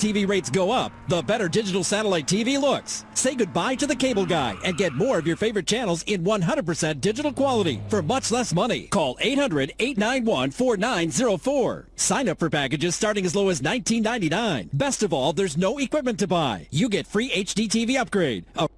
TV rates go up, the better digital satellite TV looks. Say goodbye to the cable guy and get more of your favorite channels in 100% digital quality for much less money. Call 800-891-4904. Sign up for packages starting as low as $19.99. Best of all, there's no equipment to buy. You get free HD TV upgrade. A